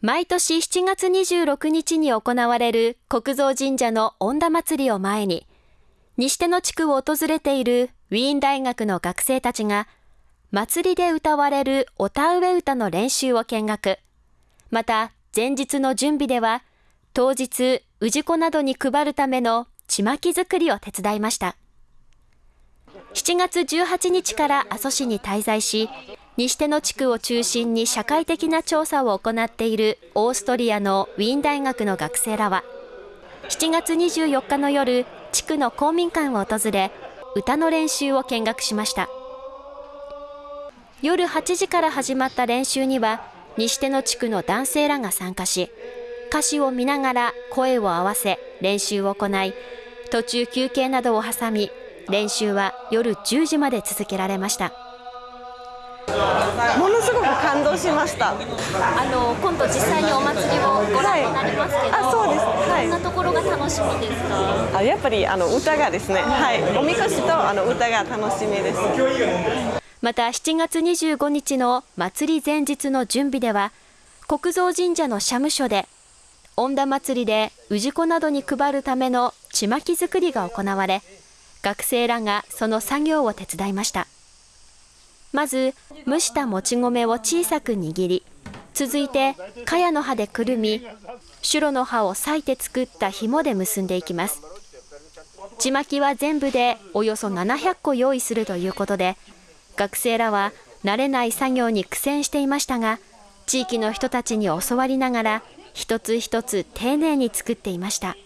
毎年7月26日に行われる国蔵神社の恩田祭りを前に、西手の地区を訪れているウィーン大学の学生たちが、祭りで歌われるお田植え歌の練習を見学。また、前日の準備では、当日、氏子などに配るためのちまき作りを手伝いました。7月18日から阿蘇市に滞在し、西手の地区を中心に社会的な調査を行っているオーストリアのウィーン大学の学生らは、7月24日の夜、地区の公民館を訪れ、歌の練習を見学しました。夜8時から始まった練習には、西手の地区の男性らが参加し、歌詞を見ながら声を合わせ練習を行い、途中休憩などを挟み、練習は夜10時まで続けられました。ものすごく感動しました。あの今度実際にお祭りをご覧になりますけど、はい、あそうです、はい、どんなところが楽しみですか？あやっぱりあの歌がですね。はい。おみこしとあの歌が楽しみです。また7月25日の祭り前日の準備では国蔵神社の社務所で恩田祭りで氏子などに配るためのちまき作りが行われ学生らがその作業を手伝いましたまず蒸したもち米を小さく握り続いて茅の葉でくるみシュロの葉を裂いて作った紐で結んでいきますちまきは全部でおよそ700個用意するということで学生らは慣れない作業に苦戦していましたが地域の人たちに教わりながら一つ一つ丁寧に作っていました。